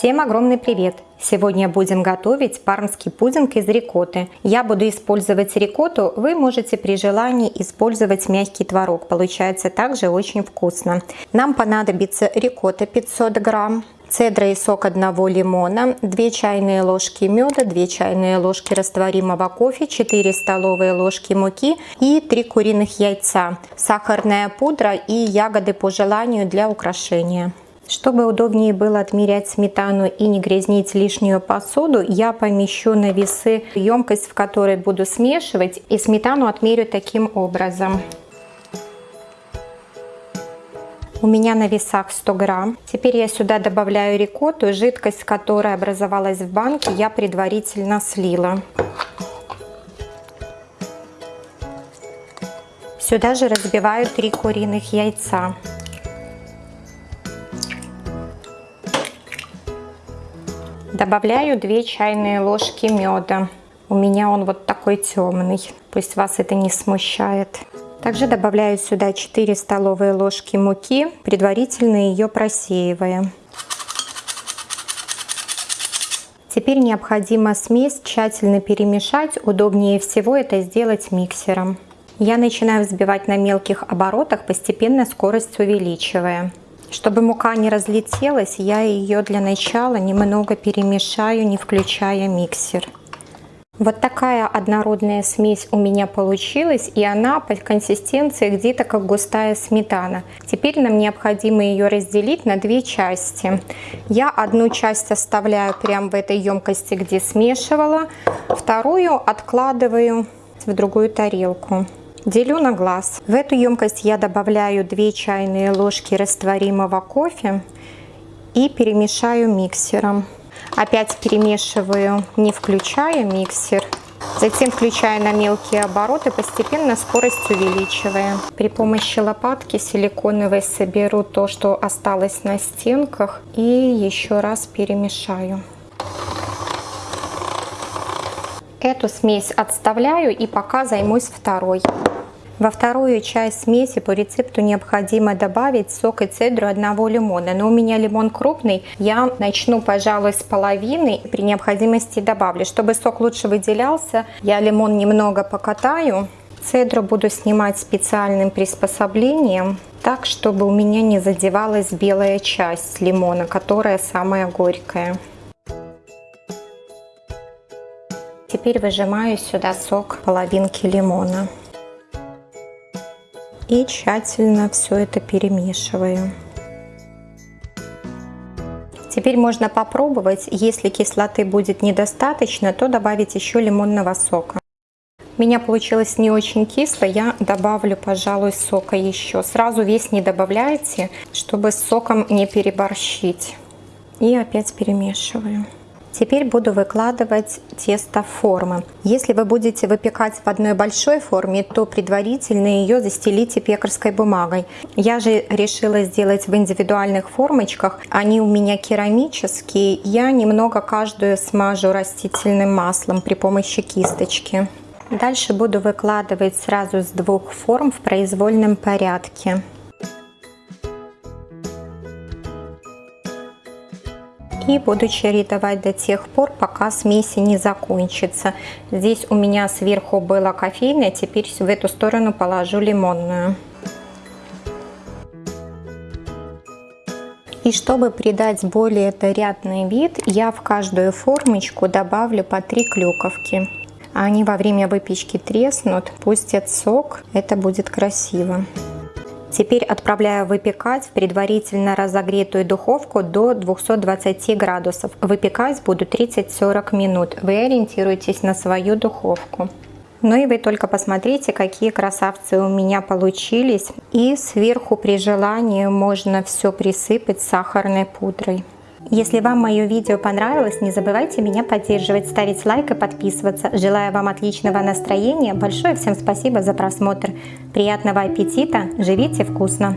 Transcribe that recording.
Всем огромный привет! Сегодня будем готовить пармский пудинг из рикотты. Я буду использовать рикотту, вы можете при желании использовать мягкий творог. Получается также очень вкусно. Нам понадобится рикотта 500 грамм, цедра и сок одного лимона, 2 чайные ложки меда, 2 чайные ложки растворимого кофе, 4 столовые ложки муки и 3 куриных яйца, сахарная пудра и ягоды по желанию для украшения. Чтобы удобнее было отмерять сметану и не грязнить лишнюю посуду, я помещу на весы емкость, в которой буду смешивать, и сметану отмерю таким образом. У меня на весах 100 грамм. Теперь я сюда добавляю рикотту. Жидкость, которая образовалась в банке, я предварительно слила. Сюда же разбиваю 3 куриных яйца. Добавляю 2 чайные ложки меда. У меня он вот такой темный. Пусть вас это не смущает. Также добавляю сюда 4 столовые ложки муки, предварительно ее просеивая. Теперь необходимо смесь тщательно перемешать. Удобнее всего это сделать миксером. Я начинаю взбивать на мелких оборотах, постепенно скорость увеличивая. Чтобы мука не разлетелась, я ее для начала немного перемешаю, не включая миксер. Вот такая однородная смесь у меня получилась, и она по консистенции где-то как густая сметана. Теперь нам необходимо ее разделить на две части. Я одну часть оставляю прямо в этой емкости, где смешивала, вторую откладываю в другую тарелку. Делю на глаз. В эту емкость я добавляю 2 чайные ложки растворимого кофе и перемешаю миксером. Опять перемешиваю, не включая миксер. Затем включаю на мелкие обороты, постепенно скорость увеличивая. При помощи лопатки силиконовой соберу то, что осталось на стенках и еще раз перемешаю. Эту смесь отставляю и пока займусь второй. Во вторую часть смеси по рецепту необходимо добавить сок и цедру одного лимона. Но у меня лимон крупный, я начну, пожалуй, с половины. При необходимости добавлю. Чтобы сок лучше выделялся, я лимон немного покатаю. Цедру буду снимать специальным приспособлением, так, чтобы у меня не задевалась белая часть лимона, которая самая горькая. Теперь выжимаю сюда сок половинки лимона и тщательно все это перемешиваю. Теперь можно попробовать, если кислоты будет недостаточно, то добавить еще лимонного сока. У меня получилось не очень кисло, я добавлю, пожалуй, сока еще. Сразу весь не добавляйте, чтобы с соком не переборщить. И опять перемешиваю. Теперь буду выкладывать тесто в формы. Если вы будете выпекать в одной большой форме, то предварительно ее застелите пекарской бумагой. Я же решила сделать в индивидуальных формочках. Они у меня керамические. Я немного каждую смажу растительным маслом при помощи кисточки. Дальше буду выкладывать сразу с двух форм в произвольном порядке. И буду чередовать до тех пор, пока смеси не закончится. Здесь у меня сверху было кофейное, теперь в эту сторону положу лимонную. И чтобы придать более нарядный вид, я в каждую формочку добавлю по 3 клюковки. Они во время выпечки треснут, пустят сок, это будет красиво. Теперь отправляю выпекать в предварительно разогретую духовку до 220 градусов. Выпекать буду 30-40 минут. Вы ориентируйтесь на свою духовку. Ну и вы только посмотрите, какие красавцы у меня получились. И сверху при желании можно все присыпать сахарной пудрой. Если вам мое видео понравилось, не забывайте меня поддерживать, ставить лайк и подписываться. Желаю вам отличного настроения. Большое всем спасибо за просмотр. Приятного аппетита. Живите вкусно.